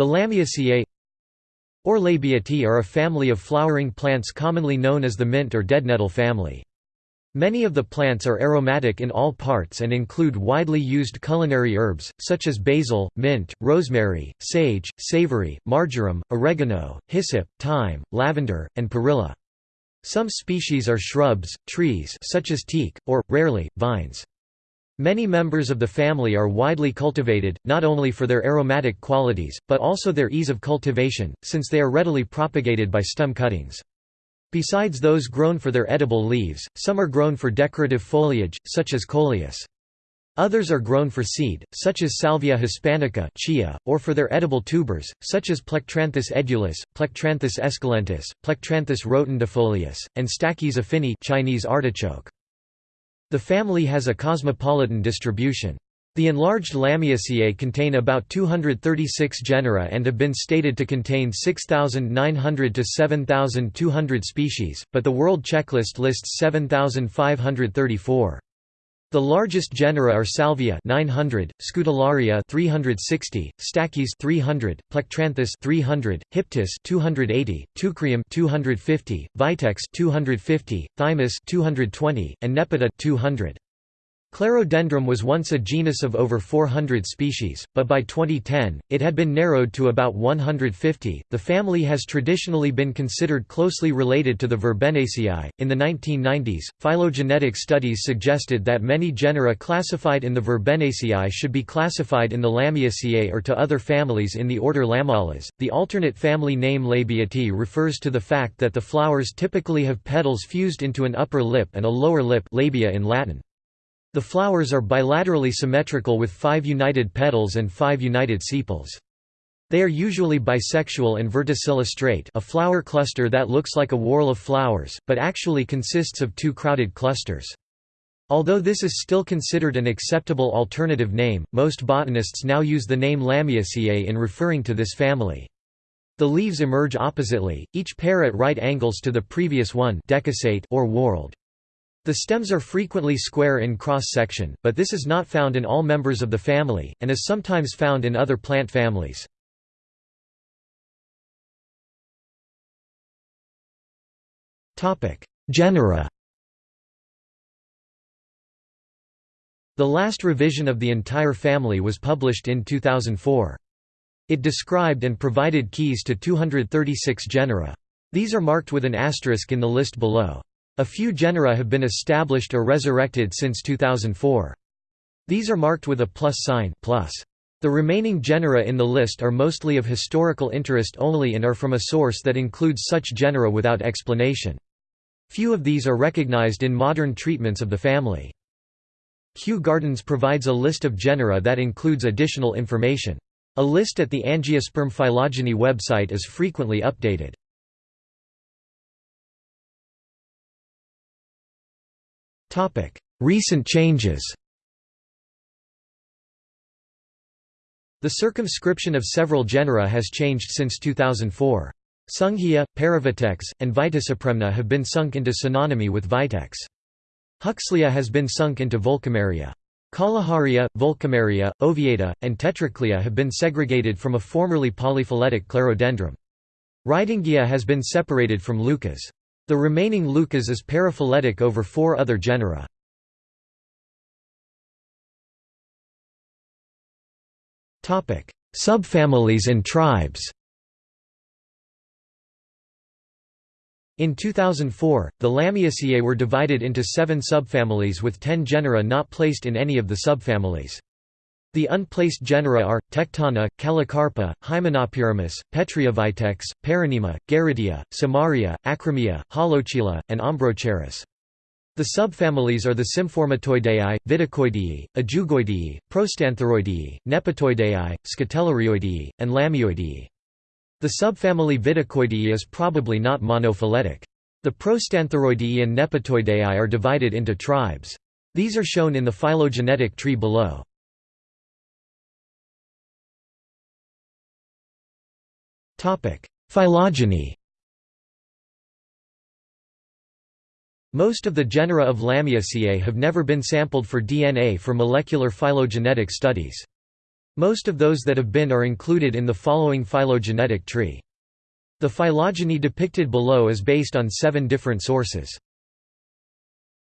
The Lamiaceae or Labiatae are a family of flowering plants commonly known as the mint or deadnettle family. Many of the plants are aromatic in all parts and include widely used culinary herbs, such as basil, mint, rosemary, sage, savory, marjoram, oregano, hyssop, thyme, lavender, and perilla. Some species are shrubs, trees such as teak, or, rarely, vines. Many members of the family are widely cultivated, not only for their aromatic qualities, but also their ease of cultivation, since they are readily propagated by stem cuttings. Besides those grown for their edible leaves, some are grown for decorative foliage, such as coleus. Others are grown for seed, such as Salvia hispanica chia, or for their edible tubers, such as Plectranthus edulis, Plectranthus esculentus, Plectranthus rotundifolius, and Stachys affini Chinese artichoke. The family has a cosmopolitan distribution. The enlarged Lamiaceae contain about 236 genera and have been stated to contain 6,900 to 7,200 species, but the World Checklist lists 7,534. The largest genera are Salvia 900, Scutellaria 360, Stachys 300, Plectranthus 300, Hyptis 280, Teucrium 250, Vitex 250, Thymus 220, and Nepeta 200. Clerodendrum was once a genus of over 400 species, but by 2010, it had been narrowed to about 150. The family has traditionally been considered closely related to the Verbenaceae. In the 1990s, phylogenetic studies suggested that many genera classified in the Verbenaceae should be classified in the Lamiaceae or to other families in the order Lamiales. The alternate family name Labiatae refers to the fact that the flowers typically have petals fused into an upper lip and a lower lip labia in Latin. The flowers are bilaterally symmetrical with five united petals and five united sepals. They are usually bisexual and verticillastrate a flower cluster that looks like a whorl of flowers, but actually consists of two crowded clusters. Although this is still considered an acceptable alternative name, most botanists now use the name Lamiaceae in referring to this family. The leaves emerge oppositely, each pair at right angles to the previous one or whorled. The stems are frequently square in cross-section, but this is not found in all members of the family, and is sometimes found in other plant families. Genera The last revision of the entire family was published in 2004. It described and provided keys to 236 genera. These are marked with an asterisk in the list below. A few genera have been established or resurrected since 2004. These are marked with a plus sign plus. The remaining genera in the list are mostly of historical interest only and are from a source that includes such genera without explanation. Few of these are recognized in modern treatments of the family. Kew Gardens provides a list of genera that includes additional information. A list at the Angiosperm phylogeny website is frequently updated. Recent changes The circumscription of several genera has changed since 2004. Sunghia, Paravitex, and Viticipremna have been sunk into synonymy with Vitex. Huxleya has been sunk into Volkameria. Kalaharia, Volkameria, Ovieda, and Tetraclea have been segregated from a formerly polyphyletic clerodendrum. Rydingia has been separated from Leucas. The remaining Leucas is paraphyletic over four other genera. Subfamilies and tribes In 2004, the Lamiaceae were divided into seven subfamilies with ten genera not placed in any of the subfamilies. The unplaced genera are, Tectona, Callicarpa, Hymenopyramis, Petraeovitex, Peronema, Garrettia, Cymaria, Acrymia, Holocheila, and Ombrocharis. The subfamilies are the Symphorematoideae, Viticoideae, Ajugoideae, Prostantheroideae, Nepetoideae, Scutellarioideae, and Lamioideae. The subfamily Viticoideae is probably not monophyletic. The Prostantheroideae and Nepetoideae are divided into tribes. These are shown in the phylogenetic tree below. Phylogeny Most of the genera of Lamiaceae have never been sampled for DNA for molecular phylogenetic studies. Most of those that have been are included in the following phylogenetic tree. The phylogeny depicted below is based on seven different sources.